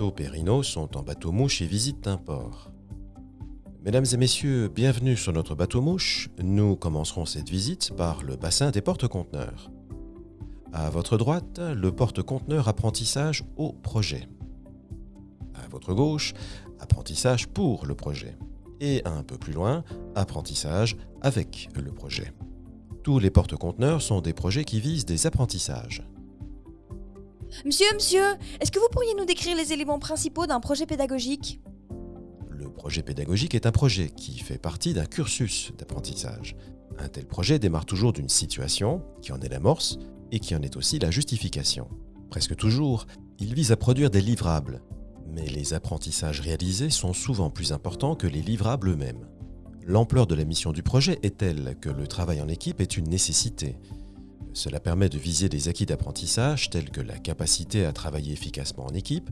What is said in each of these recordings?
Rhino sont en bateau-mouche et visitent un port. Mesdames et messieurs, bienvenue sur notre bateau-mouche. Nous commencerons cette visite par le bassin des porte-conteneurs. À votre droite, le porte-conteneur apprentissage au projet. À votre gauche, apprentissage pour le projet. Et un peu plus loin, apprentissage avec le projet. Tous les porte-conteneurs sont des projets qui visent des apprentissages. Monsieur, monsieur, est-ce que vous pourriez nous décrire les éléments principaux d'un projet pédagogique Le projet pédagogique est un projet qui fait partie d'un cursus d'apprentissage. Un tel projet démarre toujours d'une situation, qui en est l'amorce, et qui en est aussi la justification. Presque toujours, il vise à produire des livrables, mais les apprentissages réalisés sont souvent plus importants que les livrables eux-mêmes. L'ampleur de la mission du projet est telle que le travail en équipe est une nécessité. Cela permet de viser des acquis d'apprentissage tels que la capacité à travailler efficacement en équipe,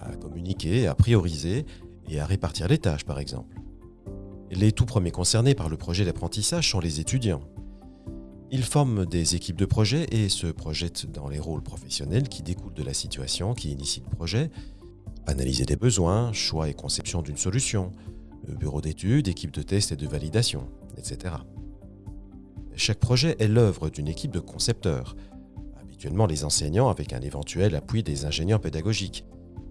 à communiquer, à prioriser et à répartir les tâches par exemple. Les tout premiers concernés par le projet d'apprentissage sont les étudiants. Ils forment des équipes de projet et se projettent dans les rôles professionnels qui découlent de la situation qui initie le projet, analyser des besoins, choix et conception d'une solution, bureau d'études, équipe de test et de validation, etc. Chaque projet est l'œuvre d'une équipe de concepteurs, habituellement les enseignants avec un éventuel appui des ingénieurs pédagogiques,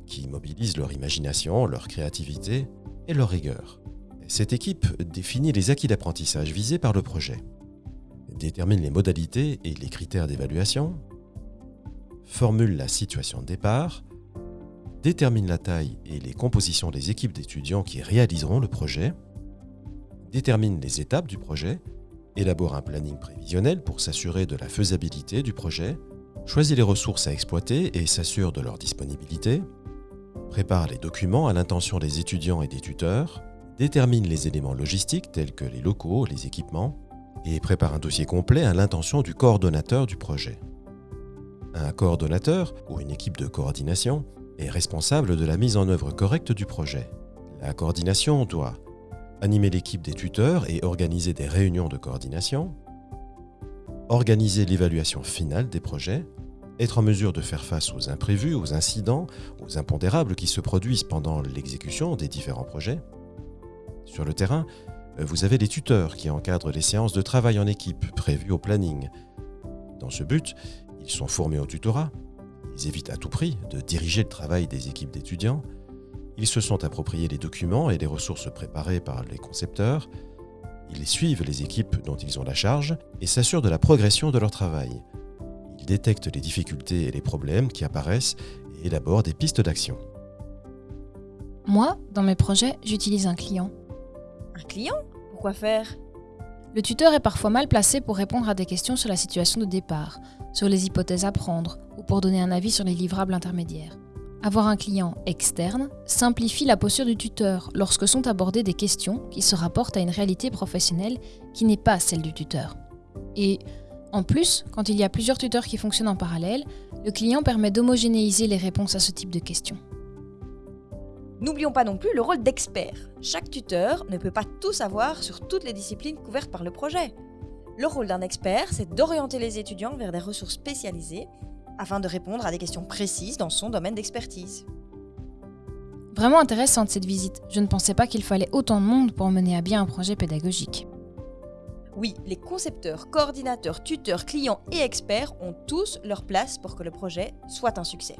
qui mobilisent leur imagination, leur créativité et leur rigueur. Cette équipe définit les acquis d'apprentissage visés par le projet, détermine les modalités et les critères d'évaluation, formule la situation de départ, détermine la taille et les compositions des équipes d'étudiants qui réaliseront le projet, détermine les étapes du projet élabore un planning prévisionnel pour s'assurer de la faisabilité du projet, choisit les ressources à exploiter et s'assure de leur disponibilité, prépare les documents à l'intention des étudiants et des tuteurs, détermine les éléments logistiques tels que les locaux, les équipements, et prépare un dossier complet à l'intention du coordonnateur du projet. Un coordonnateur ou une équipe de coordination est responsable de la mise en œuvre correcte du projet. La coordination doit animer l'équipe des tuteurs et organiser des réunions de coordination, organiser l'évaluation finale des projets, être en mesure de faire face aux imprévus, aux incidents, aux impondérables qui se produisent pendant l'exécution des différents projets. Sur le terrain, vous avez les tuteurs qui encadrent les séances de travail en équipe prévues au planning. Dans ce but, ils sont formés au tutorat, ils évitent à tout prix de diriger le travail des équipes d'étudiants, ils se sont appropriés les documents et les ressources préparées par les concepteurs. Ils suivent les équipes dont ils ont la charge et s'assurent de la progression de leur travail. Ils détectent les difficultés et les problèmes qui apparaissent et élaborent des pistes d'action. Moi, dans mes projets, j'utilise un client. Un client? Pourquoi faire? Le tuteur est parfois mal placé pour répondre à des questions sur la situation de départ, sur les hypothèses à prendre ou pour donner un avis sur les livrables intermédiaires. Avoir un client externe simplifie la posture du tuteur lorsque sont abordées des questions qui se rapportent à une réalité professionnelle qui n'est pas celle du tuteur. Et en plus, quand il y a plusieurs tuteurs qui fonctionnent en parallèle, le client permet d'homogénéiser les réponses à ce type de questions. N'oublions pas non plus le rôle d'expert. Chaque tuteur ne peut pas tout savoir sur toutes les disciplines couvertes par le projet. Le rôle d'un expert, c'est d'orienter les étudiants vers des ressources spécialisées afin de répondre à des questions précises dans son domaine d'expertise. Vraiment intéressante cette visite. Je ne pensais pas qu'il fallait autant de monde pour mener à bien un projet pédagogique. Oui, les concepteurs, coordinateurs, tuteurs, clients et experts ont tous leur place pour que le projet soit un succès.